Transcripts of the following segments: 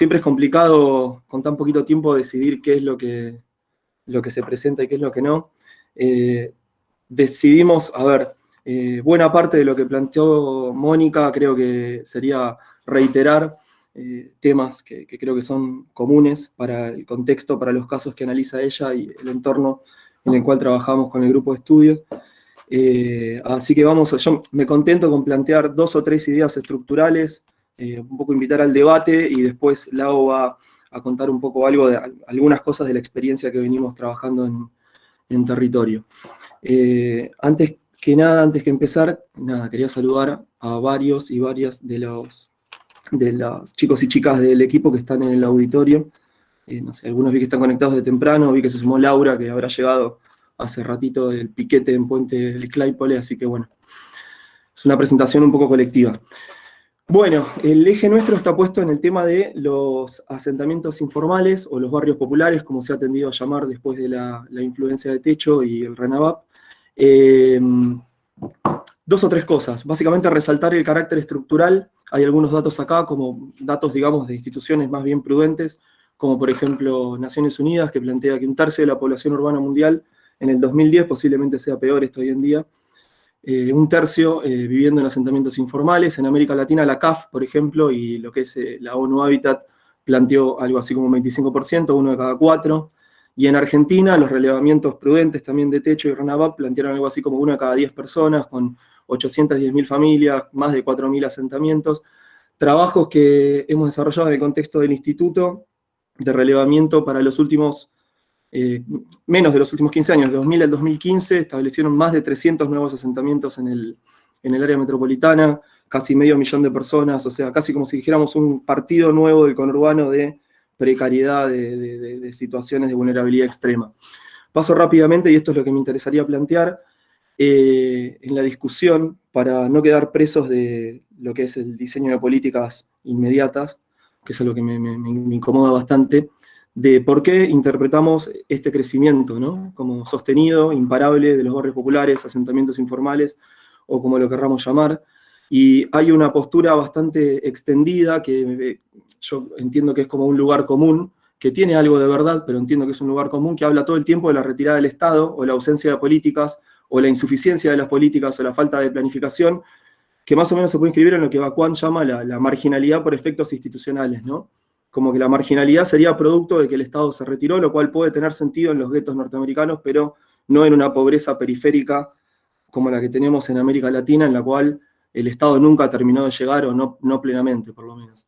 siempre es complicado con tan poquito tiempo decidir qué es lo que, lo que se presenta y qué es lo que no. Eh, decidimos, a ver, eh, buena parte de lo que planteó Mónica creo que sería reiterar eh, temas que, creo que son comunes para el contexto, para los casos que analiza ella y el entorno en el cual trabajamos con el grupo de estudios. así que vamos, yo me contento con plantear dos o tres ideas estructurales, un poco invitar al debate y después Lau va a contar un poco algo de algunas cosas de la experiencia que venimos trabajando en, territorio. Eh, antes que nada, antes que empezar, nada, quería saludar a varios y varias de los, de los chicos y chicas del equipo que están en el auditorio. Eh, no sé, algunos vi que están conectados de temprano, vi que se sumó Laura, que habrá llegado hace ratito del piquete en Puente del Claypole, así que bueno, es una presentación un poco colectiva. Bueno, el eje nuestro está puesto en el tema de los asentamientos informales o los barrios populares, como se ha tendido a llamar después de la, influencia de Techo y el RENAVAP. Em, dos o tres cosas. Básicamente resaltar el carácter estructural. Hay algunos datos acá, como datos, digamos, de instituciones más bien prudentes, como por ejemplo Naciones Unidas, que plantea que un tercio de la población urbana mundial en el 2010 posiblemente sea peor esto hoy en día, eh, un tercio eh, viviendo en asentamientos informales. En América Latina la CAF, por ejemplo, y lo que es eh, la ONU Habitat planteó algo así como un 25%, uno de cada cuatro. Y en Argentina los relevamientos prudentes también de Techo y RENAVAP plantearon algo así como uno de cada 10 personas, con 810.000 familias, más de 4.000 asentamientos. Trabajos que hemos desarrollado en el contexto del instituto de relevamiento para los últimos eh, menos de los últimos 15 años, de 2000 al 2015, establecieron más de 300 nuevos asentamientos en el, en el área metropolitana, casi medio millón de personas, o sea, casi como si dijéramos un partido nuevo del conurbano de precariedad, de, situaciones de vulnerabilidad extrema. Paso rápidamente, y esto es lo que me interesaría plantear, eh, en la discusión, para no quedar presos de lo que es el diseño de políticas inmediatas, que es algo que me, me incomoda bastante, de por qué interpretamos este crecimiento, ¿no? Como sostenido, imparable, de los barrios populares, asentamientos informales, o como lo querramos llamar, y hay una postura bastante extendida, que eh, yo entiendo que es como un lugar común, que tiene algo de verdad, pero entiendo que es un lugar común, que habla todo el tiempo de la retirada del Estado, o la ausencia de políticas, o la insuficiencia de las políticas, o la falta de planificación, que más o menos se puede inscribir en lo que Bacuán llama la, la marginalidad por efectos institucionales, ¿no? Como que la marginalidad sería producto de que el Estado se retiró, lo cual puede tener sentido en los guetos norteamericanos, pero no en una pobreza periférica como la que tenemos en América Latina, en la cual el Estado nunca ha terminado de llegar, o no, no plenamente, por lo menos.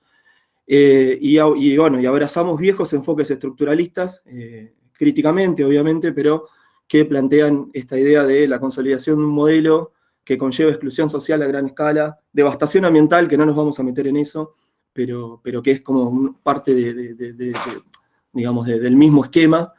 Eh, y, bueno, y abrazamos viejos enfoques estructuralistas, eh, críticamente, obviamente, pero que plantean esta idea de la consolidación de un modelo que conlleva exclusión social a gran escala, devastación ambiental, que no nos vamos a meter en eso, pero, pero que es como parte de, digamos, del mismo esquema,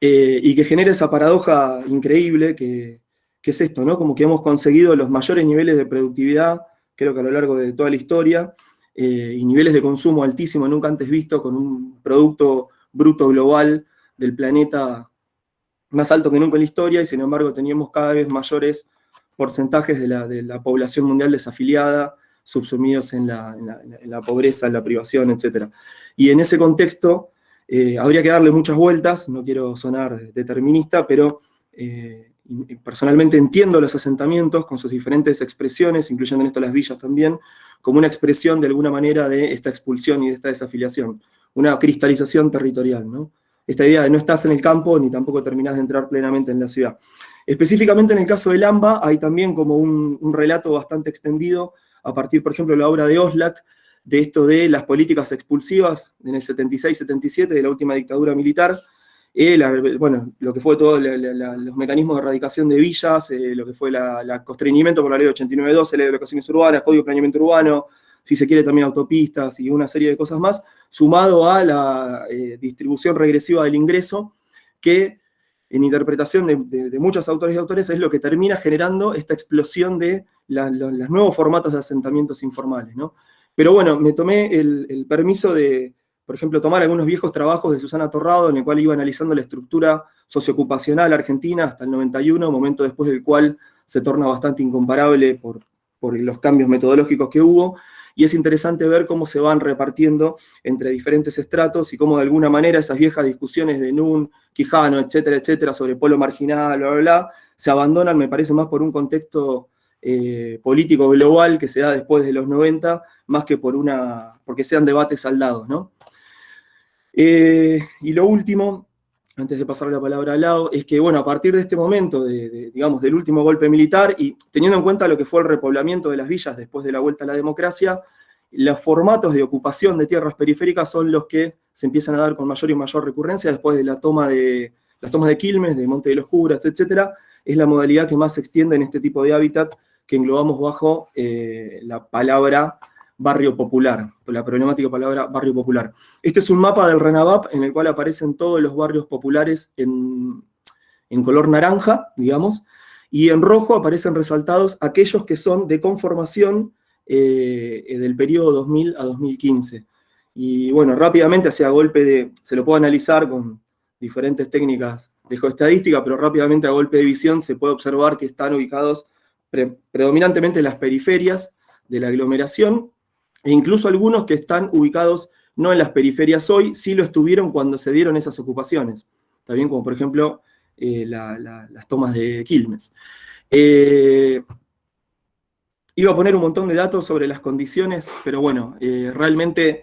eh, y que genera esa paradoja increíble que, es esto, ¿no? Como que hemos conseguido los mayores niveles de productividad, creo que a lo largo de toda la historia, eh, y niveles de consumo altísimos, nunca antes visto, con un producto bruto global del planeta más alto que nunca en la historia, y sin embargo teníamos cada vez mayores porcentajes de la, de la población mundial desafiliada, subsumidos en la, pobreza, en la privación, etc. Y en ese contexto eh, habría que darle muchas vueltas, no quiero sonar determinista, pero eh, personalmente entiendo los asentamientos con sus diferentes expresiones, incluyendo en esto las villas también, como una expresión de alguna manera de esta expulsión y de esta desafiliación, una cristalización territorial, ¿no? Esta idea de no estás en el campo ni tampoco terminás de entrar plenamente en la ciudad. Específicamente en el caso del AMBA hay también como un relato bastante extendido a partir, por ejemplo, de la obra de Oslak, de esto de las políticas expulsivas en el 76-77 de la última dictadura militar, eh, bueno, lo que fue todos los mecanismos de erradicación de villas, eh, lo que fue el constreñimiento por la ley 8912, ley de locaciones urbanas, código de planeamiento urbano, si se quiere también autopistas y una serie de cosas más, sumado a la eh, distribución regresiva del ingreso, que en interpretación de, muchos autores y autores es lo que termina generando esta explosión de los, nuevos formatos de asentamientos informales. ¿no? Pero bueno, me tomé el, permiso de, por ejemplo, tomar algunos viejos trabajos de Susana Torrado, en el cual iba analizando la estructura socioocupacional argentina hasta el 91, momento después del cual se torna bastante incomparable por los cambios metodológicos que hubo, y es interesante ver cómo se van repartiendo entre diferentes estratos y cómo de alguna manera esas viejas discusiones de Nun, Quijano, etcétera, etcétera, sobre polo marginal, bla, bla, bla, se abandonan, me parece, más por un contexto eh, político global que se da después de los 90, más que por una, porque sean debates saldados, ¿no? Eh, y lo último, antes de pasar la palabra al lado, es que, bueno, a partir de este momento, digamos, del último golpe militar, y teniendo en cuenta lo que fue el repoblamiento de las villas después de la vuelta a la democracia, los formatos de ocupación de tierras periféricas son los que se empiezan a dar con mayor y mayor recurrencia después de la toma de las tomas de Quilmes, de Monte de los Curas, etcétera, es la modalidad que más se extiende en este tipo de hábitat que englobamos bajo eh, la palabra barrio popular, la problemática palabra barrio popular. Este es un mapa del RENAVAP en el cual aparecen todos los barrios populares en, color naranja, digamos, y en rojo aparecen resaltados aquellos que son de conformación eh, del periodo 2000 a 2015. Y bueno, rápidamente hacia golpe de, se lo puedo analizar con diferentes técnicas de geoestadística, pero rápidamente a golpe de visión se puede observar que están ubicados predominantemente en las periferias de la aglomeración, e incluso algunos que están ubicados no en las periferias hoy, sí lo estuvieron cuando se dieron esas ocupaciones. También como por ejemplo eh, las tomas de Quilmes. Eh, iba a poner un montón de datos sobre las condiciones, pero bueno, eh, realmente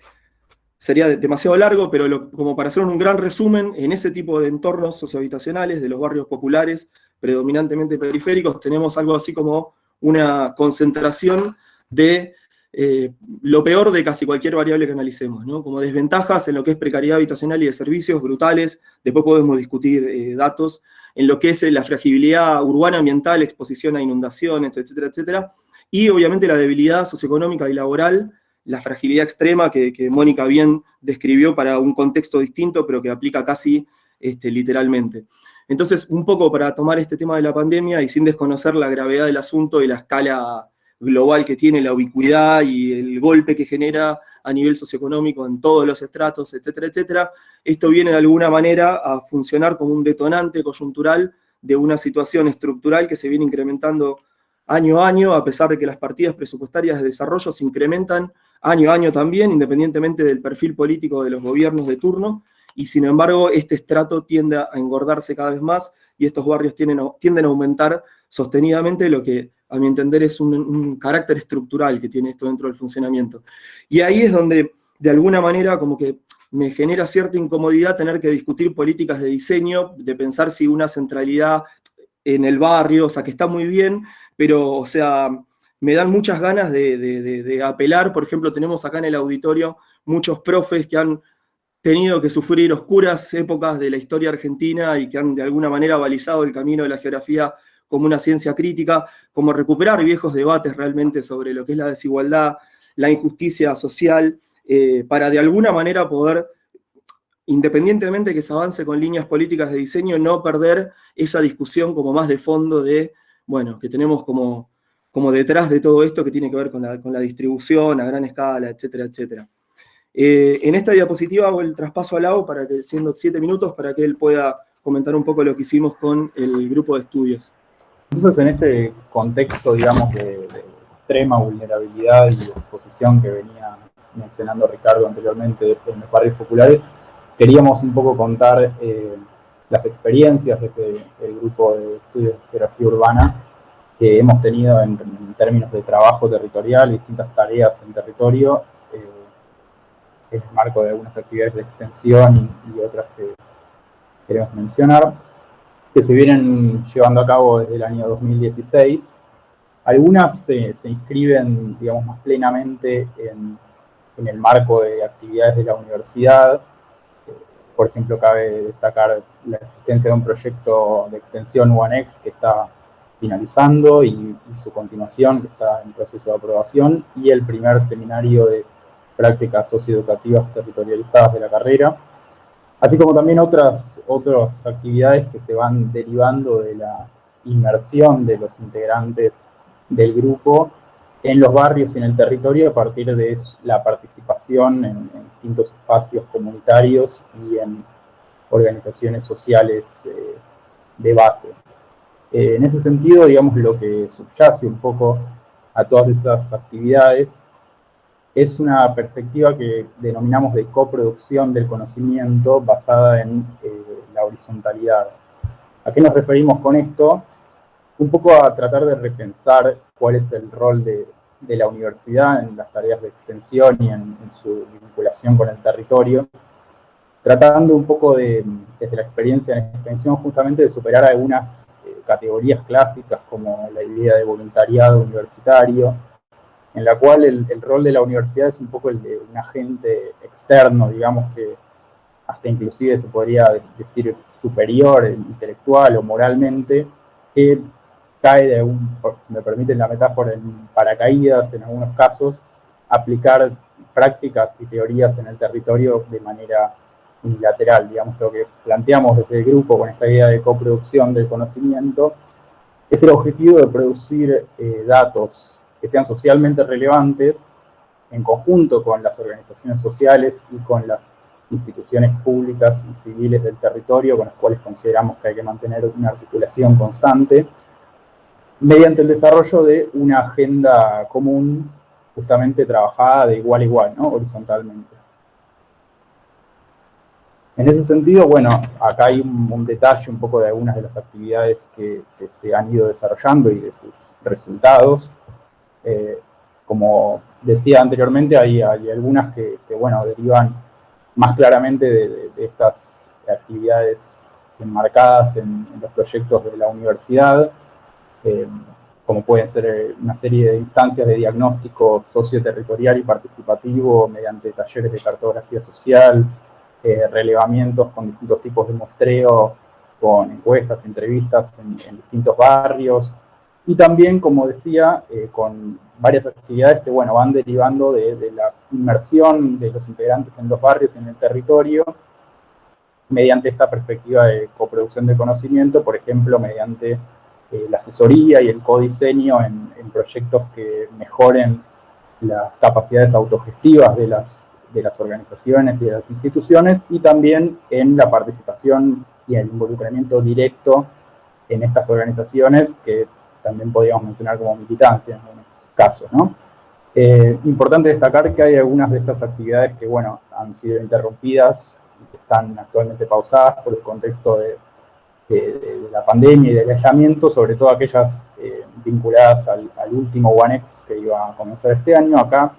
sería demasiado largo, pero como para hacer un gran resumen, en ese tipo de entornos sociohabitacionales, de los barrios populares, predominantemente periféricos, tenemos algo así como una concentración de eh, lo peor de casi cualquier variable que analicemos, como desventajas en lo que es precariedad habitacional y de servicios brutales, después podemos discutir eh, datos, en lo que es la fragilidad urbana ambiental, exposición a inundaciones, etcétera, etcétera, y obviamente la debilidad socioeconómica y laboral, la fragilidad extrema que, Mónica bien describió para un contexto distinto, pero que aplica casi este, literalmente. Entonces, un poco para tomar este tema de la pandemia y sin desconocer la gravedad del asunto y la escala global que tiene, la ubicuidad y el golpe que genera a nivel socioeconómico en todos los estratos, etcétera, etcétera, esto viene de alguna manera a funcionar como un detonante coyuntural de una situación estructural que se viene incrementando año a año, a pesar de que las partidas presupuestarias de desarrollo se incrementan año a año también, independientemente del perfil político de los gobiernos de turno, y sin embargo este estrato tiende a engordarse cada vez más y estos barrios tienden a, tienden a aumentar sostenidamente, lo que a mi entender es un, carácter estructural que tiene esto dentro del funcionamiento. Y ahí es donde de alguna manera como que me genera cierta incomodidad tener que discutir políticas de diseño, de pensar si una centralidad en el barrio, o sea, que está muy bien, pero, o sea, me dan muchas ganas de, apelar, por ejemplo, tenemos acá en el auditorio muchos profes que han tenido que sufrir oscuras épocas de la historia argentina y que han de alguna manera balizado el camino de la geografía como una ciencia crítica, como recuperar viejos debates realmente sobre lo que es la desigualdad, la injusticia social, eh, para de alguna manera poder, independientemente que se avance con líneas políticas de diseño, no perder esa discusión como más de fondo de, bueno, que tenemos como como detrás de todo esto que tiene que ver con la, distribución a gran escala, etcétera, etcétera. Eh, en esta diapositiva hago el traspaso al lado, para que, siendo siete minutos, para que él pueda comentar un poco lo que hicimos con el grupo de estudios. Entonces, en este contexto, digamos, de, extrema vulnerabilidad y exposición que venía mencionando Ricardo anteriormente en los barrios populares, queríamos un poco contar eh, las experiencias de este, el grupo de estudios de geografía urbana que hemos tenido en, términos de trabajo territorial y distintas tareas en territorio, eh, en el marco de algunas actividades de extensión y, otras que queremos mencionar, que se vienen llevando a cabo desde el año 2016. Algunas se, inscriben, digamos, más plenamente en, en, el marco de actividades de la universidad. Por ejemplo, cabe destacar la existencia de un proyecto de extensión UANEX que está finalizando y, su continuación, que está en proceso de aprobación, y el primer seminario de prácticas socioeducativas territorializadas de la carrera, así como también otras, otras actividades que se van derivando de la inmersión de los integrantes del grupo en los barrios y en el territorio a partir de la participación en, distintos espacios comunitarios y en organizaciones sociales eh, de base. Eh, en ese sentido, digamos, lo que subyace un poco a todas estas actividades es una perspectiva que denominamos de coproducción del conocimiento basada en eh, la horizontalidad. ¿A qué nos referimos con esto? Un poco a tratar de repensar cuál es el rol de, la universidad en las tareas de extensión y en, su vinculación con el territorio, tratando un poco de, desde la experiencia en extensión, justamente de superar algunas categorías clásicas como la idea de voluntariado universitario, en la cual el, rol de la universidad es un poco el de un agente externo, digamos que hasta inclusive se podría decir superior, intelectual o moralmente, que cae de un, si me permiten la metáfora, en paracaídas en algunos casos, aplicar prácticas y teorías en el territorio de manera unilateral, digamos, lo que planteamos desde el grupo con esta idea de coproducción del conocimiento, es el objetivo de producir eh, datos que sean socialmente relevantes en conjunto con las organizaciones sociales y con las instituciones públicas y civiles del territorio con las cuales consideramos que hay que mantener una articulación constante, mediante el desarrollo de una agenda común justamente trabajada de igual a igual, ¿no? horizontalmente. En ese sentido, bueno, acá hay un, detalle un poco de algunas de las actividades que, que se han ido desarrollando y de sus resultados. Eh, como decía anteriormente, hay, algunas que, bueno, derivan más claramente de, estas actividades enmarcadas en, los proyectos de la universidad, eh, como pueden ser eh, una serie de instancias de diagnóstico socioterritorial y participativo mediante talleres de cartografía social, relevamientos con distintos tipos de muestreo, con encuestas, entrevistas en distintos barrios, y también, como decía, eh, con varias actividades que bueno, van derivando de, la inmersión de los integrantes en los barrios en el territorio, mediante esta perspectiva de coproducción de conocimiento, por ejemplo, mediante eh, la asesoría y el codiseño en, en, proyectos que mejoren las capacidades autogestivas de las, de las organizaciones y de las instituciones, y también en la participación y el involucramiento directo en estas organizaciones que también podríamos mencionar como militancia en algunos casos, ¿no? Eh, importante destacar que hay algunas de estas actividades que, bueno, han sido interrumpidas y que están actualmente pausadas por el contexto de, la pandemia y del aislamiento, sobre todo aquellas eh, vinculadas al, último OneX que iba a comenzar este año. Acá,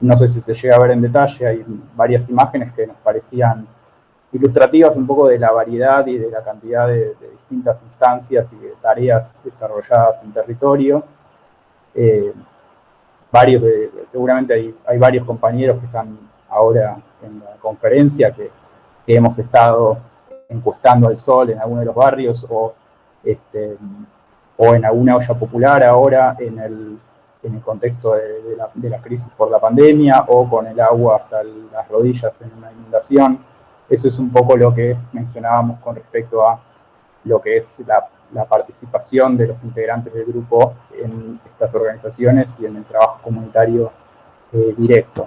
no sé si se llega a ver en detalle, hay varias imágenes que nos parecían ilustrativas un poco de la variedad y de la cantidad de, distintas instancias y tareas desarrolladas en territorio. Eh, varios seguramente hay, varios compañeros que están ahora en la conferencia que, hemos estado encuestando al sol en alguno de los barrios o, este, o en alguna olla popular ahora en el, en el contexto de, la, de la crisis por la pandemia o con el agua hasta las rodillas en una inundación. Eso es un poco lo que mencionábamos con respecto a lo que es la, participación de los integrantes del grupo en estas organizaciones y en el trabajo comunitario eh, directo.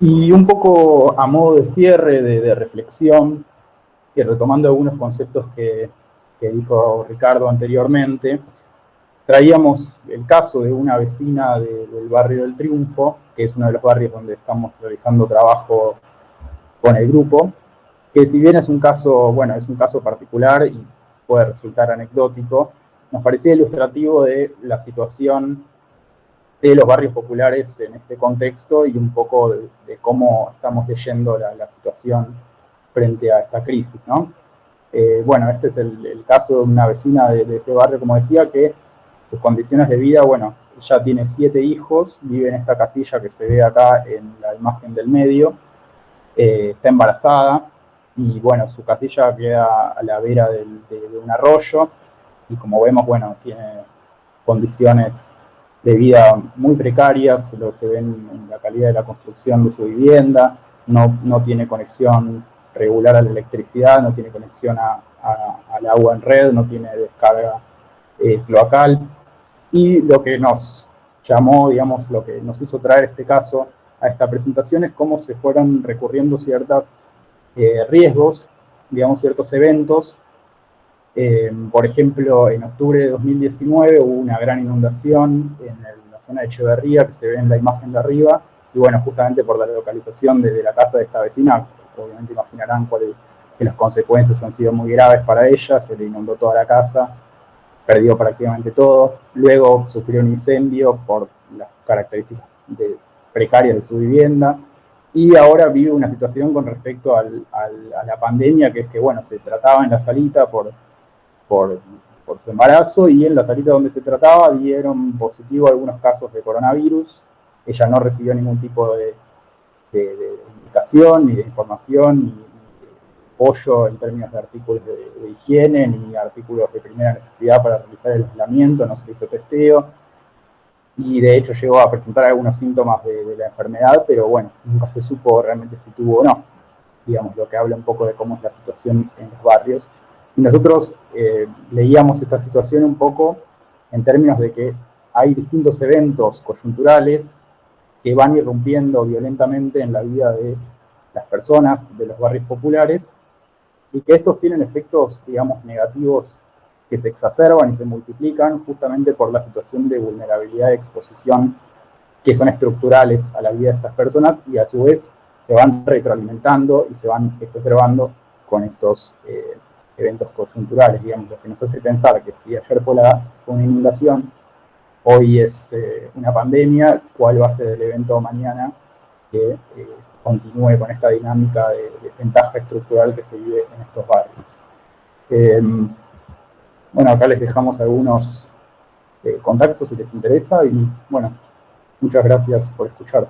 Y un poco a modo de cierre, de, reflexión, y retomando algunos conceptos que, dijo Ricardo anteriormente, traíamos el caso de una vecina del barrio del Triunfo, que es uno de los barrios donde estamos realizando trabajo con el grupo, que si bien es un caso, bueno, es un caso particular y puede resultar anecdótico, nos parecía ilustrativo de la situación de los barrios populares en este contexto y un poco de, cómo estamos leyendo la, situación frente a esta crisis, ¿no? Eh, bueno, este es el, caso de una vecina de, de, ese barrio, como decía, que sus condiciones de vida, bueno, ella tiene siete hijos, vive en esta casilla que se ve acá en la imagen del medio, eh, está embarazada y bueno, su casilla queda a la vera de, un arroyo y como vemos, bueno, tiene condiciones de vida muy precarias, lo que se ven en la calidad de la construcción de su vivienda, no, no tiene conexión regular a la electricidad, no tiene conexión al agua en red, no tiene descarga eh, cloacal. Y lo que nos llamó, digamos, lo que nos hizo traer este caso a esta presentación es cómo se fueron recurriendo ciertos eh, riesgos, digamos, ciertos eventos. Eh, por ejemplo, en octubre de 2019 hubo una gran inundación en la zona de Echeverría, que se ve en la imagen de arriba, y bueno, justamente por la localización de, la casa de esta vecina, obviamente imaginarán cuáles las consecuencias han sido muy graves para ella, se le inundó toda la casa, perdió prácticamente todo, luego sufrió un incendio por las características precarias de su vivienda, y ahora vive una situación con respecto a la pandemia, que es que, bueno, se trataba en la salita por, por, su embarazo, y en la salita donde se trataba dieron positivo algunos casos de coronavirus, ella no recibió ningún tipo de, de, indicación, ni de información, ni, apoyo en términos de artículos de, higiene, ni artículos de primera necesidad para realizar el aislamiento, no se hizo testeo, y de hecho llegó a presentar algunos síntomas de, la enfermedad, pero bueno, nunca se supo realmente si tuvo o no, digamos, lo que habla un poco de cómo es la situación en los barrios. Y nosotros eh, leíamos esta situación un poco en términos de que hay distintos eventos coyunturales que van irrumpiendo violentamente en la vida de las personas de los barrios populares y que estos tienen efectos, digamos, negativos que se exacerban y se multiplican justamente por la situación de vulnerabilidad y exposición que son estructurales a la vida de estas personas y a su vez se van retroalimentando y se van exacerbando con estos eh, eventos coyunturales, digamos, lo que nos hace pensar que si ayer fue, la, una inundación, hoy es eh, una pandemia, cuál va a ser el evento mañana eh, continúe con esta dinámica de, ventaja estructural que se vive en estos barrios. Em, bueno, acá les dejamos algunos eh, contactos si les interesa y bueno, muchas gracias por escuchar.